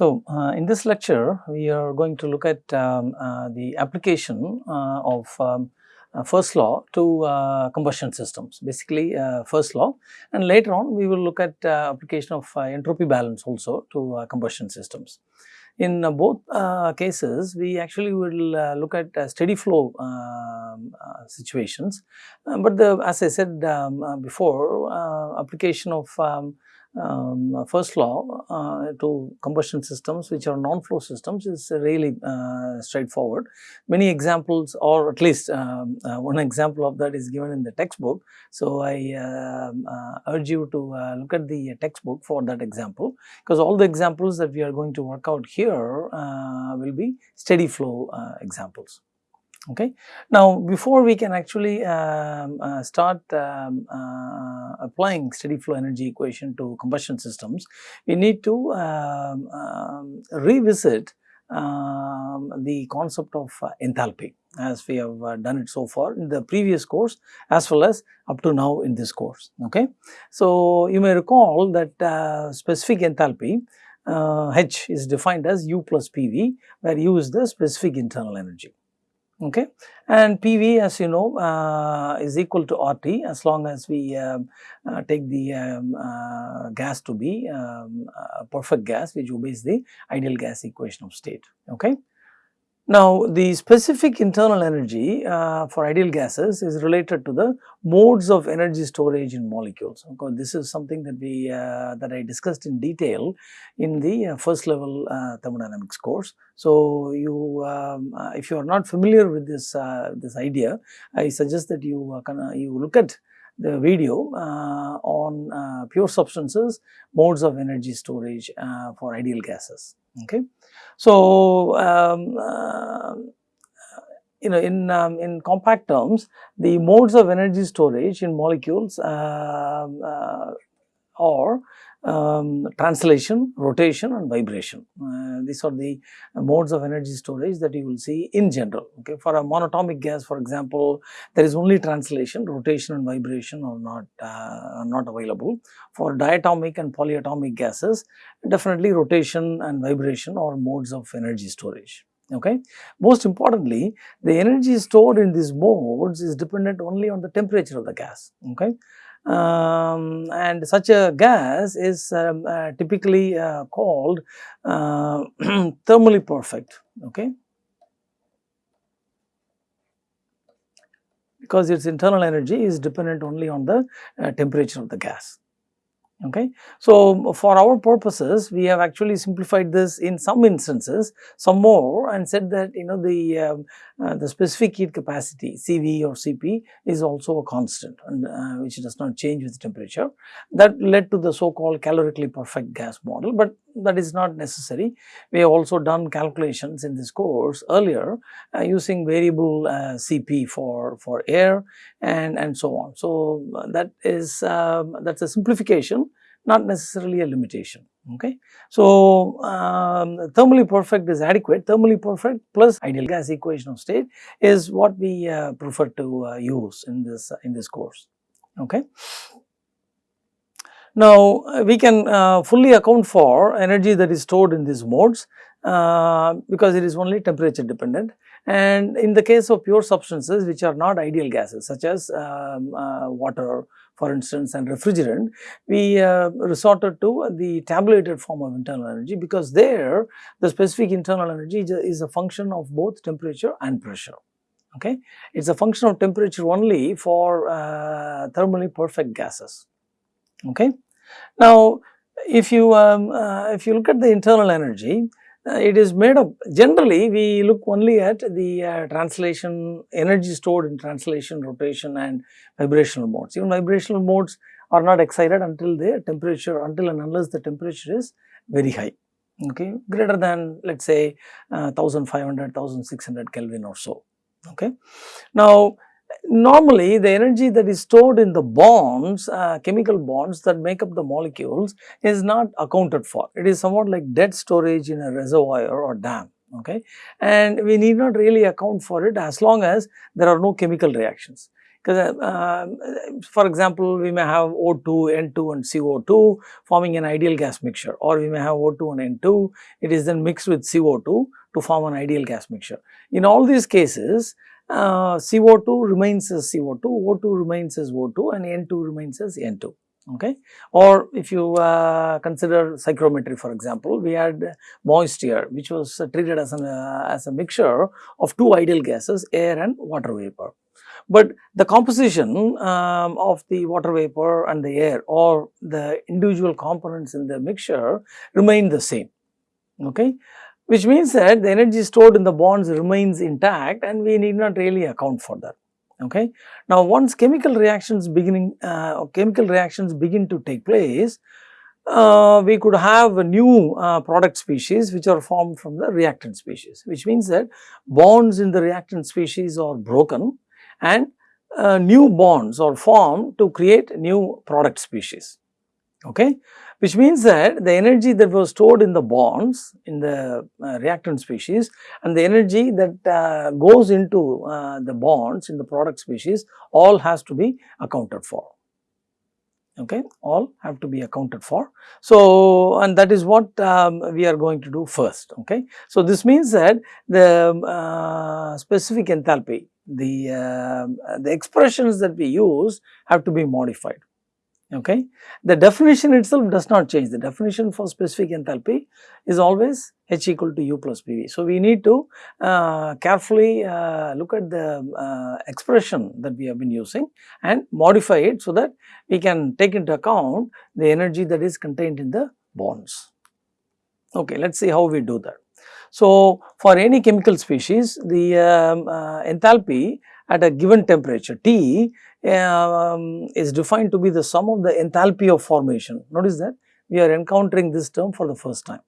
So, uh, in this lecture, we are going to look at um, uh, the application uh, of um, uh, first law to uh, combustion systems, basically uh, first law and later on we will look at application of entropy balance also to combustion systems. In both cases, we actually will look at steady flow um, situations, but the as I said um, before application of um, um, first law uh, to combustion systems which are non-flow systems is really uh, straightforward. Many examples or at least um, uh, one example of that is given in the textbook. So, I um, uh, urge you to uh, look at the textbook for that example because all the examples that we are going to work out here uh, will be steady flow examples okay. Now before we can actually um, uh, start um, uh, applying steady flow energy equation to combustion systems, we need to um, um revisit um, the concept of uh, enthalpy as we have uh, done it so far in the previous course as well as up to now in this course okay. So you may recall that uh, specific enthalpy uh, H is defined as U plus PV where U is the specific internal energy okay and PV as you know uh, is equal to RT as long as we um, uh, take the um, uh, gas to be um, perfect gas which obeys the ideal gas equation of state okay. Now, the specific internal energy uh, for ideal gases is related to the modes of energy storage in molecules. This is something that we uh, that I discussed in detail in the uh, first level uh, thermodynamics course. So, you um, uh, if you are not familiar with this uh, this idea, I suggest that you you look at the video uh, on uh, pure substances, modes of energy storage uh, for ideal gases. Okay. So, um, uh, you know in um, in compact terms, the modes of energy storage in molecules um, uh, are um, translation, rotation and vibration. Uh, these are the modes of energy storage that you will see in general. Okay. For a monatomic gas for example, there is only translation, rotation and vibration are not, uh, not available. For diatomic and polyatomic gases, definitely rotation and vibration are modes of energy storage okay. Most importantly, the energy stored in these modes is dependent only on the temperature of the gas, okay um, and such a gas is um, uh, typically uh, called uh, thermally perfect okay? Because its internal energy is dependent only on the uh, temperature of the gas okay. So, for our purposes we have actually simplified this in some instances some more and said that you know the um, uh, the specific heat capacity CV or CP is also a constant and uh, which does not change with temperature that led to the so called calorically perfect gas model, but that is not necessary. We have also done calculations in this course earlier uh, using variable uh, CP for, for air and, and so on. So, that is um, that is a simplification not necessarily a limitation. Okay. So, um, thermally perfect is adequate, thermally perfect plus ideal gas equation of state is what we uh, prefer to uh, use in this uh, in this course. Okay. Now, uh, we can uh, fully account for energy that is stored in these modes uh, because it is only temperature dependent and in the case of pure substances which are not ideal gases such as um, water for instance and refrigerant, we uh, resorted to the tabulated form of internal energy because there the specific internal energy is a function of both temperature and pressure. Okay, it is a function of temperature only for uh, thermally perfect gases. Okay, now if you um, uh, if you look at the internal energy, uh, it is made up generally we look only at the uh, translation energy stored in translation, rotation and vibrational modes. Even vibrational modes are not excited until the temperature until and unless the temperature is very high okay greater than let us say uh, 1500 1600 Kelvin or so okay. Now normally the energy that is stored in the bonds, uh, chemical bonds that make up the molecules is not accounted for. It is somewhat like dead storage in a reservoir or dam okay and we need not really account for it as long as there are no chemical reactions. because uh, for example, we may have O2, N2 and CO2 forming an ideal gas mixture or we may have O2 and N2, it is then mixed with CO2 to form an ideal gas mixture. In all these cases, uh, CO2 remains as CO2, O2 remains as O2 and N2 remains as N2 okay. Or if you uh, consider psychrometry for example, we had moist air which was uh, treated as, an, uh, as a mixture of two ideal gases air and water vapor. But the composition um, of the water vapor and the air or the individual components in the mixture remain the same okay which means that the energy stored in the bonds remains intact and we need not really account for that okay. Now once chemical reactions beginning uh, chemical reactions begin to take place uh, we could have a new uh, product species which are formed from the reactant species which means that bonds in the reactant species are broken and uh, new bonds are formed to create new product species okay? Which means that the energy that was stored in the bonds in the uh, reactant species and the energy that uh, goes into uh, the bonds in the product species all has to be accounted for. Okay? All have to be accounted for. So and that is what um, we are going to do first. Okay? So this means that the uh, specific enthalpy the uh, the expressions that we use have to be modified okay. The definition itself does not change, the definition for specific enthalpy is always H equal to U plus PV. So, we need to uh, carefully uh, look at the uh, expression that we have been using and modify it so that we can take into account the energy that is contained in the bonds. Okay, let us see how we do that. So, for any chemical species the um, uh, enthalpy at a given temperature T um, is defined to be the sum of the enthalpy of formation. Notice that we are encountering this term for the first time.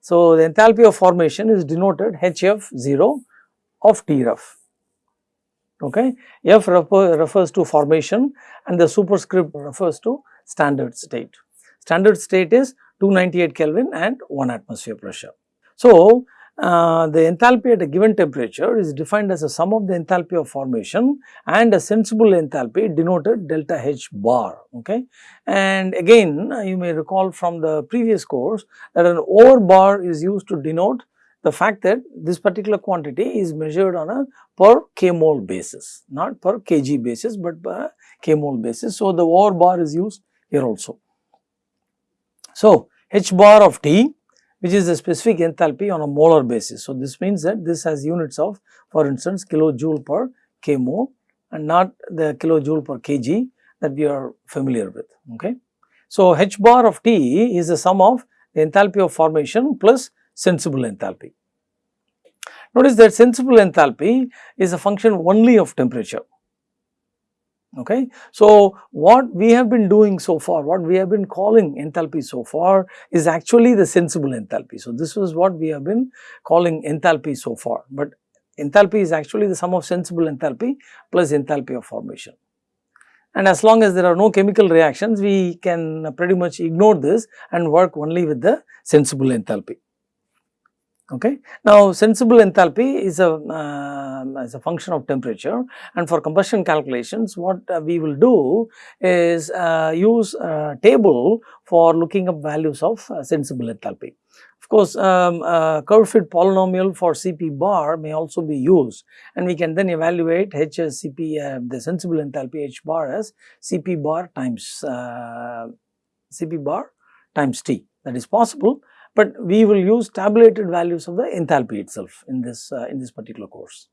So, the enthalpy of formation is denoted HF0 of T Tref. Okay. F refer, refers to formation and the superscript refers to standard state. Standard state is 298 Kelvin and 1 atmosphere pressure. So, uh, the enthalpy at a given temperature is defined as a sum of the enthalpy of formation and a sensible enthalpy denoted delta H bar. Okay. And again uh, you may recall from the previous course that an over bar is used to denote the fact that this particular quantity is measured on a per k mole basis, not per kg basis, but per k mole basis. So, the over bar is used here also. So, H bar of T which is the specific enthalpy on a molar basis. So, this means that this has units of for instance kilojoule per k mole and not the kilojoule per kg that we are familiar with. Okay. So, h bar of T is the sum of the enthalpy of formation plus sensible enthalpy. Notice that sensible enthalpy is a function only of temperature okay. So, what we have been doing so far, what we have been calling enthalpy so far is actually the sensible enthalpy. So, this is what we have been calling enthalpy so far, but enthalpy is actually the sum of sensible enthalpy plus enthalpy of formation. And as long as there are no chemical reactions, we can pretty much ignore this and work only with the sensible enthalpy. Okay. Now, sensible enthalpy is a, uh, is a function of temperature and for combustion calculations what uh, we will do is uh, use a table for looking up values of uh, sensible enthalpy. Of course, um, curve fit polynomial for Cp bar may also be used and we can then evaluate H as Cp, uh, the sensible enthalpy H bar as Cp bar times uh, Cp bar times T that is possible but we will use tabulated values of the enthalpy itself in this uh, in this particular course.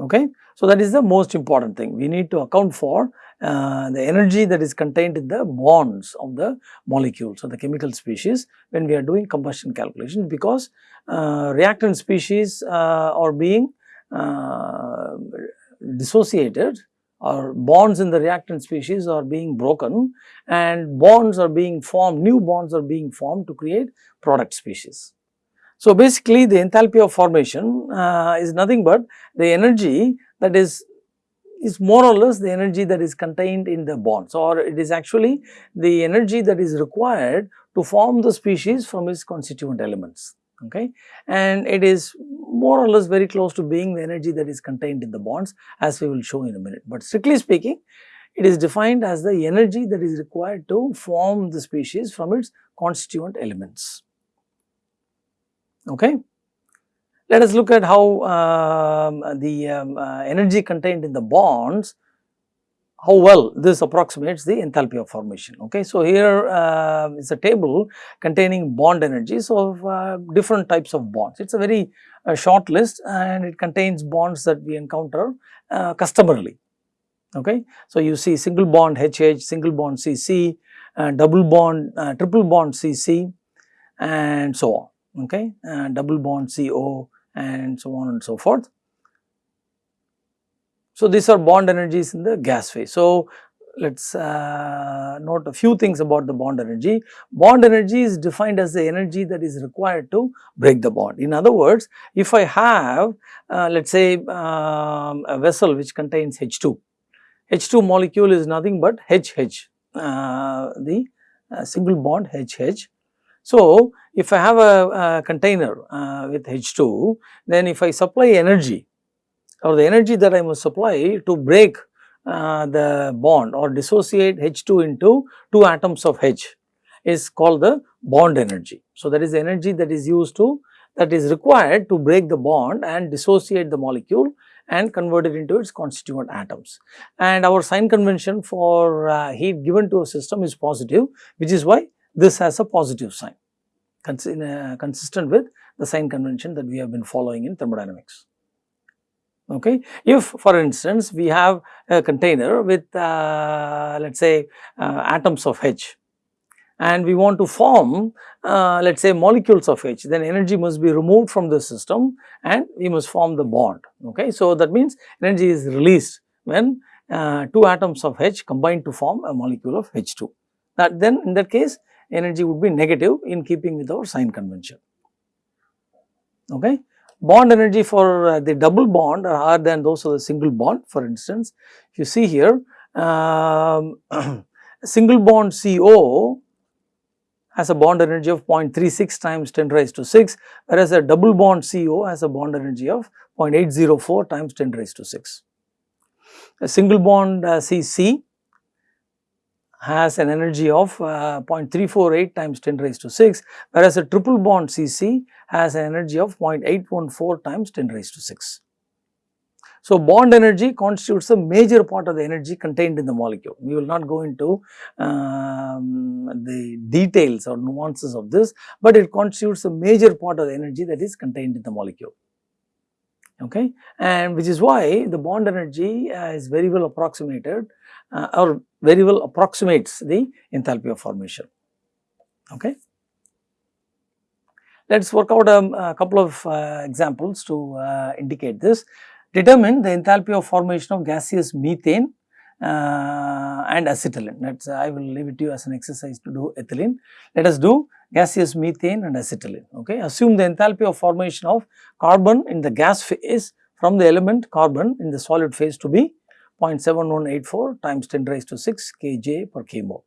Okay. So, that is the most important thing we need to account for uh, the energy that is contained in the bonds of the molecules or the chemical species when we are doing combustion calculations because uh, reactant species uh, are being uh, dissociated or bonds in the reactant species are being broken and bonds are being formed, new bonds are being formed to create product species. So, basically the enthalpy of formation uh, is nothing but the energy that is is more or less the energy that is contained in the bonds or it is actually the energy that is required to form the species from its constituent elements. Okay and it is more or less very close to being the energy that is contained in the bonds as we will show in a minute. But strictly speaking it is defined as the energy that is required to form the species from its constituent elements. Okay. Let us look at how um, the um, uh, energy contained in the bonds how well this approximates the enthalpy of formation. Okay. So, here uh, is a table containing bond energies of uh, different types of bonds. It is a very uh, short list and it contains bonds that we encounter uh, customarily. Okay. So, you see single bond HH, single bond CC, uh, double bond, uh, triple bond CC and so on. Okay. double bond CO and so on and so forth. So, these are bond energies in the gas phase. So, let us uh, note a few things about the bond energy. Bond energy is defined as the energy that is required to break the bond. In other words, if I have uh, let us say um, a vessel which contains H2, H2 molecule is nothing but HH, uh, the uh, single bond HH. So, if I have a, a container uh, with H2, then if I supply energy or the energy that I must supply to break uh, the bond or dissociate H2 into two atoms of H is called the bond energy. So, that is the energy that is used to that is required to break the bond and dissociate the molecule and convert it into its constituent atoms. And our sign convention for uh, heat given to a system is positive which is why this has a positive sign cons uh, consistent with the sign convention that we have been following in thermodynamics okay. If for instance we have a container with uh, let us say uh, atoms of H and we want to form uh, let us say molecules of H then energy must be removed from the system and we must form the bond okay. So that means energy is released when uh, two atoms of H combine to form a molecule of H2 that then in that case energy would be negative in keeping with our sign convention okay bond energy for uh, the double bond are higher than those of the single bond for instance. You see here um, single bond CO has a bond energy of 0.36 times 10 raised to 6 whereas a double bond CO has a bond energy of 0.804 times 10 raised to 6. A single bond uh, CC has an energy of uh, 0.348 times 10 raised to 6 whereas a triple bond CC has an energy of 0.814 times 10 raised to 6. So, bond energy constitutes a major part of the energy contained in the molecule. We will not go into um, the details or nuances of this, but it constitutes a major part of the energy that is contained in the molecule. Okay, and which is why the bond energy uh, is very well approximated uh, or very well approximates the enthalpy of formation. Okay. Let us work out a, a couple of uh, examples to uh, indicate this. Determine the enthalpy of formation of gaseous methane uh, and acetylene. Let's, I will leave it to you as an exercise to do ethylene. Let us do gaseous methane and acetylene. Okay. Assume the enthalpy of formation of carbon in the gas phase from the element carbon in the solid phase to be 0.7184 times 10 raised to 6 kJ per kmol.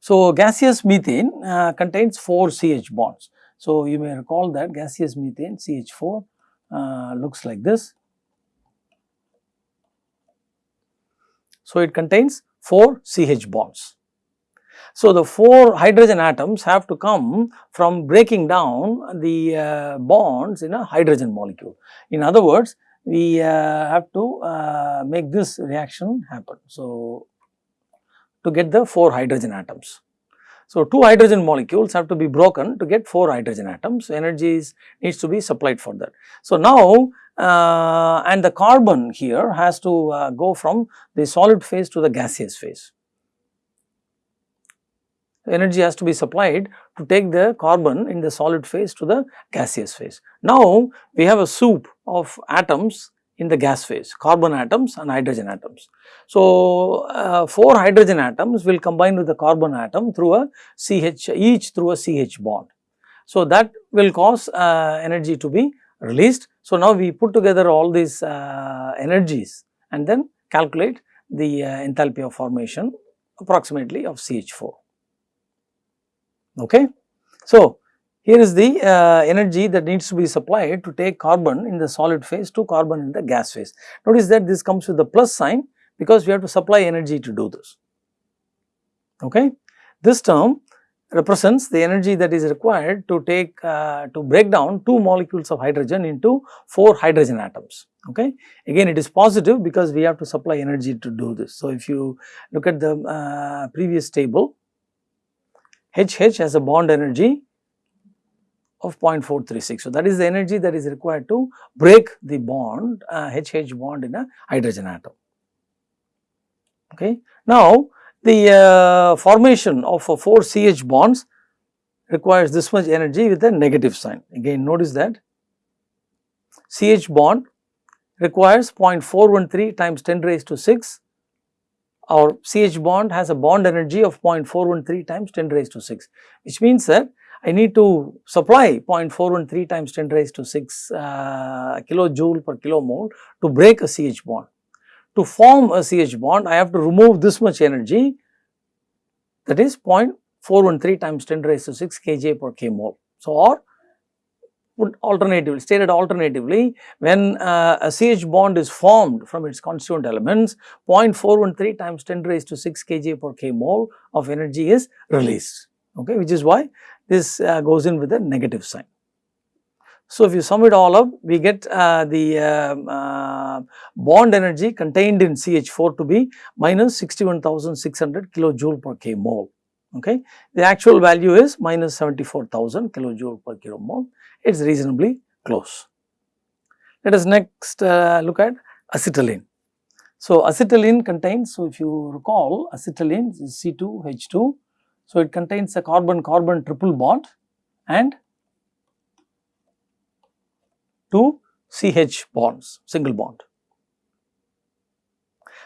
So, gaseous methane uh, contains 4 CH bonds. So, you may recall that gaseous methane CH4 uh, looks like this. So, it contains 4 CH bonds. So, the 4 hydrogen atoms have to come from breaking down the uh, bonds in a hydrogen molecule. In other words, we uh, have to uh, make this reaction happen. So, to get the 4 hydrogen atoms. So, 2 hydrogen molecules have to be broken to get 4 hydrogen atoms. So, energy is, needs to be supplied for that. So, now uh, and the carbon here has to uh, go from the solid phase to the gaseous phase. Energy has to be supplied to take the carbon in the solid phase to the gaseous phase. Now, we have a soup of atoms in the gas phase, carbon atoms and hydrogen atoms. So, uh, 4 hydrogen atoms will combine with the carbon atom through a CH, each through a CH bond. So, that will cause uh, energy to be released. So, now we put together all these uh, energies and then calculate the uh, enthalpy of formation approximately of CH4. Okay. So, here is the uh, energy that needs to be supplied to take carbon in the solid phase to carbon in the gas phase. Notice that this comes with the plus sign because we have to supply energy to do this. Okay. This term represents the energy that is required to take uh, to break down two molecules of hydrogen into four hydrogen atoms okay again it is positive because we have to supply energy to do this so if you look at the uh, previous table hh has a bond energy of 0.436 so that is the energy that is required to break the bond uh, hh bond in a hydrogen atom. Okay? Now the uh, formation of uh, 4 CH bonds requires this much energy with a negative sign. Again notice that CH bond requires 0.413 times 10 raised to 6 our CH bond has a bond energy of 0.413 times 10 raised to 6 which means that I need to supply 0.413 times 10 raised to 6 uh, kilojoule per kilomole to break a CH bond to form a CH bond, I have to remove this much energy that is 0.413 times 10 raised to 6 kJ per k mole. So, or put alternatively, stated alternatively, when uh, a CH bond is formed from its constituent elements, 0.413 times 10 raised to 6 kJ per k mole of energy is released, okay, which is why this uh, goes in with a negative sign. So, if you sum it all up, we get uh, the uh, uh, bond energy contained in CH4 to be minus 61,600 kilojoule per k mole. Okay. The actual value is minus 74,000 kilojoule per kilomole. It is reasonably close. Let us next uh, look at acetylene. So, acetylene contains, so if you recall acetylene is C2H2. So, it contains a carbon-carbon triple bond and two CH bonds, single bond.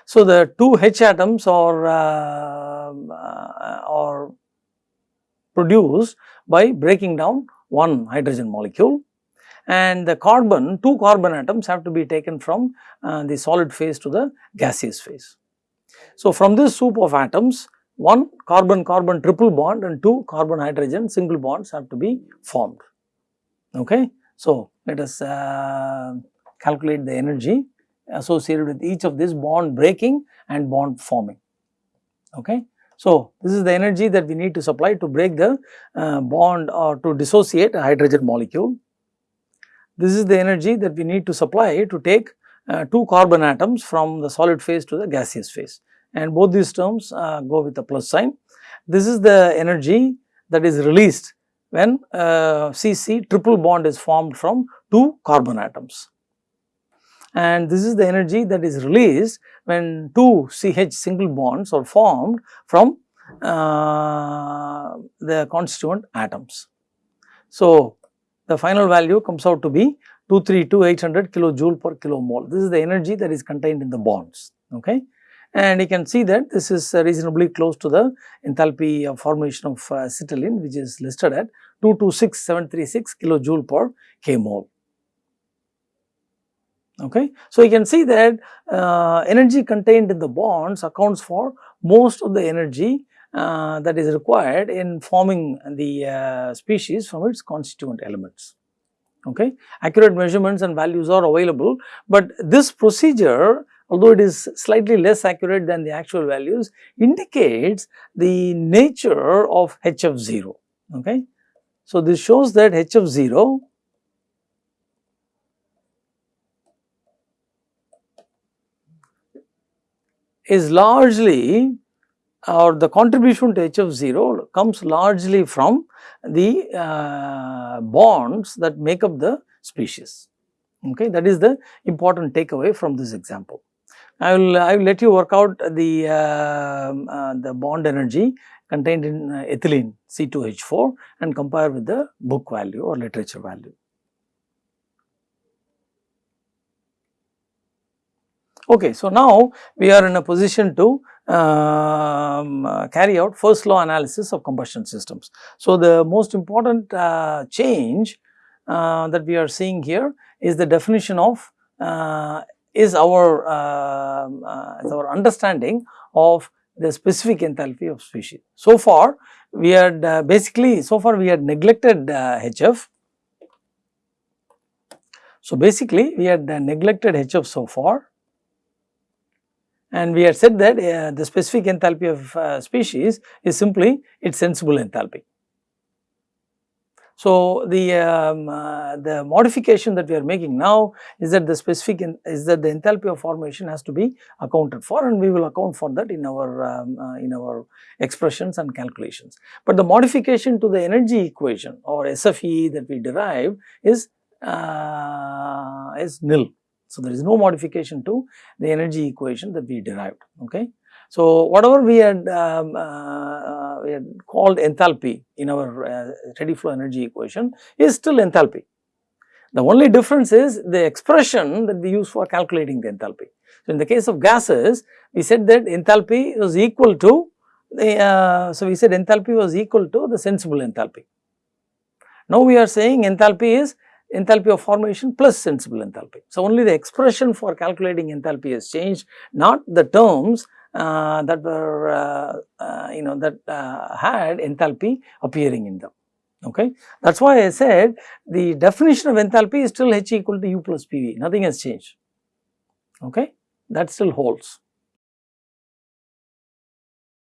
So, the two H atoms are, uh, uh, are produced by breaking down one hydrogen molecule and the carbon, two carbon atoms have to be taken from uh, the solid phase to the gaseous phase. So, from this soup of atoms, one carbon carbon triple bond and two carbon hydrogen single bonds have to be formed. Okay. So, let us uh, calculate the energy associated with each of this bond breaking and bond forming. Okay. So, this is the energy that we need to supply to break the uh, bond or to dissociate a hydrogen molecule. This is the energy that we need to supply to take uh, two carbon atoms from the solid phase to the gaseous phase and both these terms uh, go with a plus sign. This is the energy that is released when uh, CC triple bond is formed from two carbon atoms. And this is the energy that is released when two CH single bonds are formed from uh, the constituent atoms. So, the final value comes out to be 232,800 kilojoule per kilomole. This is the energy that is contained in the bonds. Okay and you can see that this is reasonably close to the enthalpy of formation of uh, acetylene which is listed at 226736 kilojoule per k mole. Okay. So, you can see that uh, energy contained in the bonds accounts for most of the energy uh, that is required in forming the uh, species from its constituent elements. Okay. Accurate measurements and values are available, but this procedure although it is slightly less accurate than the actual values indicates the nature of H of zero. Okay. So, this shows that H of zero. Is largely or the contribution to h of 0 comes largely from the uh, bonds that make up the species. Okay, that is the important takeaway from this example. I will I will let you work out the uh, uh, the bond energy contained in uh, ethylene C2H4 and compare with the book value or literature value. Okay, so now we are in a position to um, carry out first law analysis of combustion systems. So, the most important uh, change uh, that we are seeing here is the definition of uh, is our, uh, uh, is our understanding of the specific enthalpy of species. So far we had uh, basically so far we had neglected HF. So basically we had neglected HF so far and we had said that uh, the specific enthalpy of uh, species is simply its sensible enthalpy. So, the, um, uh, the modification that we are making now is that the specific is that the enthalpy of formation has to be accounted for and we will account for that in our um, uh, in our expressions and calculations. But the modification to the energy equation or SFE that we derive is uh, is nil. So, there is no modification to the energy equation that we derived. Okay. So, whatever we had, um, uh, we had called enthalpy in our uh, steady flow energy equation is still enthalpy. The only difference is the expression that we use for calculating the enthalpy. So, in the case of gases, we said that enthalpy was equal to the, uh, so we said enthalpy was equal to the sensible enthalpy. Now, we are saying enthalpy is enthalpy of formation plus sensible enthalpy. So, only the expression for calculating enthalpy has changed, not the terms uh, that were uh, uh, you know that uh, had enthalpy appearing in them. Okay. That is why I said the definition of enthalpy is still H equal to U plus PV, nothing has changed. Okay. That still holds.